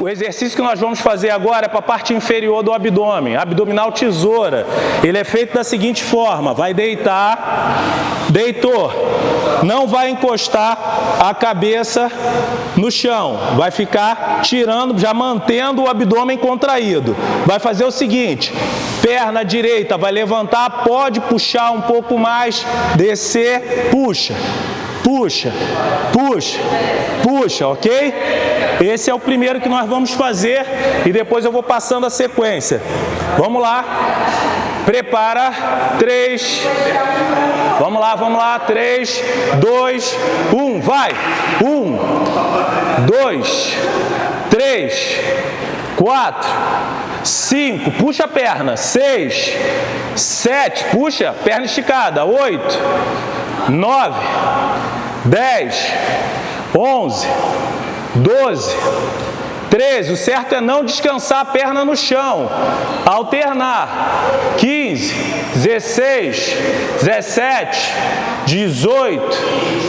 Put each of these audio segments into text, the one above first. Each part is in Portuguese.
o exercício que nós vamos fazer agora é para a parte inferior do abdômen, abdominal tesoura. Ele é feito da seguinte forma, vai deitar, deitou, não vai encostar a cabeça no chão, vai ficar tirando, já mantendo o abdômen contraído. Vai fazer o seguinte, perna direita vai levantar, pode puxar um pouco mais, descer, puxa puxa, puxa, puxa, ok? Esse é o primeiro que nós vamos fazer e depois eu vou passando a sequência. Vamos lá. Prepara. Três. Vamos lá, vamos lá. Três, dois, um. Vai. Um, dois, três, quatro, cinco. Puxa a perna. Seis, sete. Puxa, perna esticada. Oito, nove, dez, onze, doze, 13, o certo é não descansar a perna no chão. Alternar. 15, 16, 17, 18,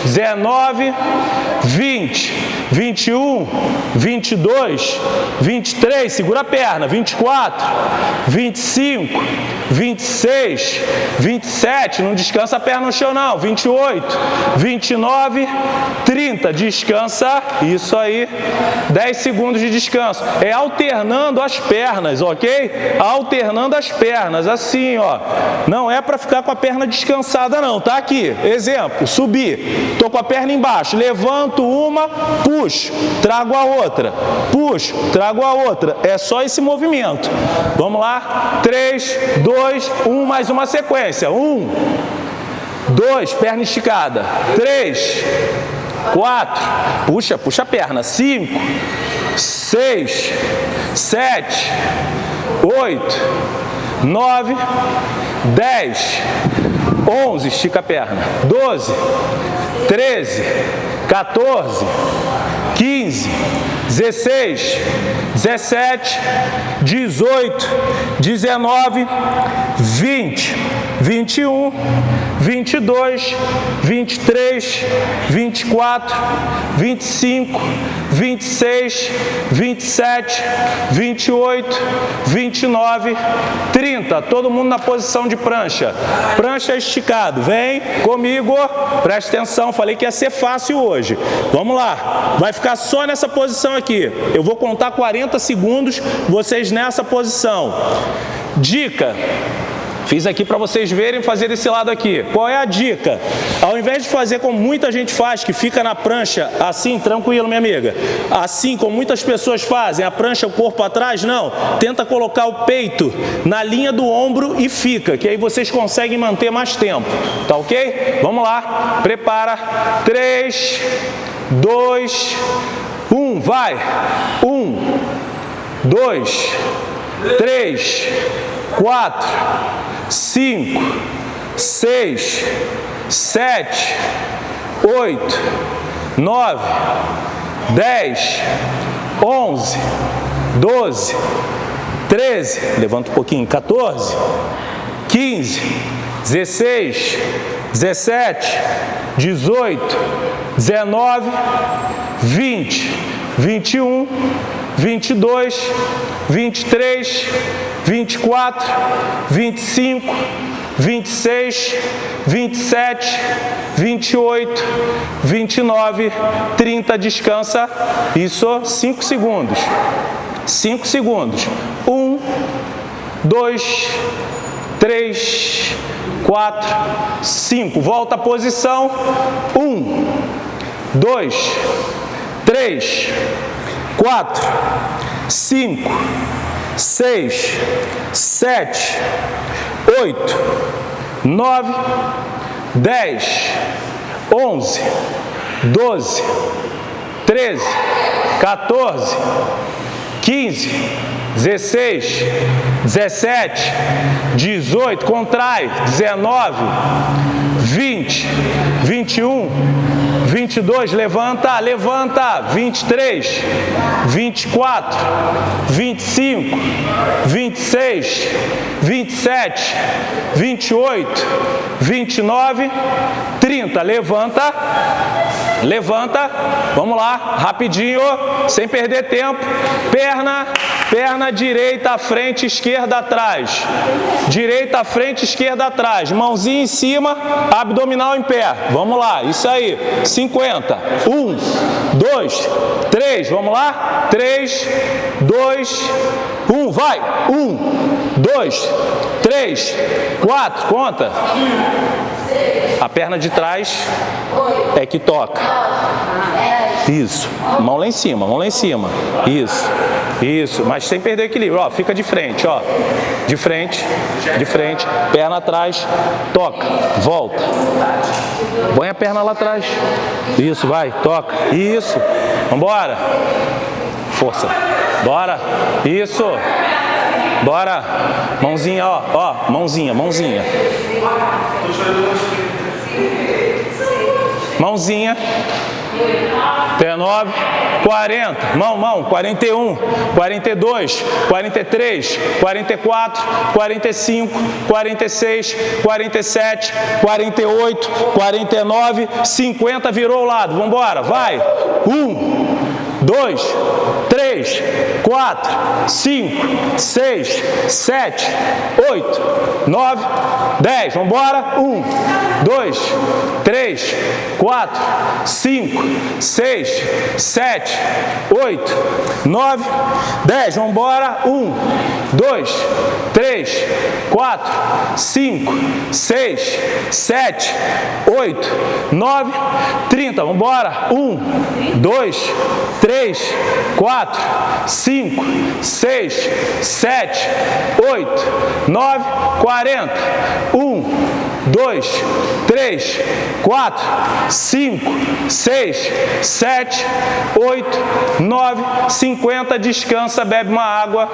19, 20, 21, 22, 23, segura a perna, 24, 25, 26, 27, não descansa a perna no chão não, 28, 29, 30, descansa, isso aí, 10 segundos de descanso. É alternando as pernas, ok? Alternando as pernas, assim, ó. Não é para ficar com a perna descansada não, tá aqui. Exemplo, subir. Tô com a perna embaixo, levanto uma, puxo, trago a outra. Puxo, trago a outra. É só esse movimento. Vamos lá? 3, 2, 1, mais uma sequência. 1, 2, perna esticada. 3, 4, puxa, puxa a perna. 5, seis, sete, oito, nove, dez, onze, estica a perna, doze, treze, 14, 15, 16, 17, 18, 19, 20, 21, 22, 23, 24, 25, 26, 27, 28, 29, 30. Todo mundo na posição de prancha. Prancha esticado. Vem comigo. Presta atenção, falei que ia ser fácil hoje. Vamos lá. Vai ficar só nessa posição aqui. Eu vou contar 40 segundos, vocês nessa posição. Dica. Fiz aqui para vocês verem fazer desse lado aqui. Qual é a dica? Ao invés de fazer como muita gente faz, que fica na prancha assim, tranquilo, minha amiga. Assim, como muitas pessoas fazem, a prancha, o corpo atrás, não. Tenta colocar o peito na linha do ombro e fica, que aí vocês conseguem manter mais tempo. Tá ok? Vamos lá. Prepara. 3, 2, 1. Vai. 1, 2, 3, 4, cinco, seis, sete, oito, nove, dez, onze, doze, treze, levanta um pouquinho, 14, 15, 16, 17, 18, 19, 20, 21, 22, 23, 24, 25, 26, 27, 28, 29, 30, descansa, isso 5 segundos, 5 segundos, 1, 2, 3, 4, 5, volta à posição, 1, 2, 3, 4, 5, seis, sete, oito, nove, dez, onze, doze, treze, 14, 15, 16, 17, 18, contrai, 19, 20, 21, 22, levanta, levanta, 23, 24, 25, 26, 27, 28, 29, 30, levanta, levanta, vamos lá, rapidinho, sem perder tempo, perna, perna direita à frente, esquerda atrás, direita à frente, esquerda atrás, mãozinha em cima, abdominal em pé, vamos lá, isso aí, 50, 1, 2, 3, vamos lá, 3, 2, 1, vai, 1, 2, 3, 4, conta, a perna de trás é que toca. Isso. Mão lá em cima, mão lá em cima. Isso. Isso. Mas sem perder o equilíbrio. Ó, fica de frente, ó. De frente, de frente. Perna atrás. Toca. Volta. Põe a perna lá atrás. Isso, vai. Toca. Isso. Vambora. Força. Bora. Isso. Bora. Mãozinha, ó. Ó. Mãozinha, mãozinha. Mãozinha. 39, 40, mão, mão, 41, 42, 43, 44, 45, 46, 47, 48, 49, 50, virou o lado, vamos embora, vai, 1, 2, 3, 4, 5, 6, 7, 8, 9, 10, vamos embora, 1, 2, 3, 4, 5, 6, 7, 8, 9, 10. Vamos embora. 1, 2, 3, 4, 5, 6, 7, 8, 9, 30. Vamos embora. 1, 2, 3, 4, 5, 6, 7, 8, 9, 40. 1, 2, 3, 4, 5, 6, 7, 8, 9, 50. Descansa, bebe uma água.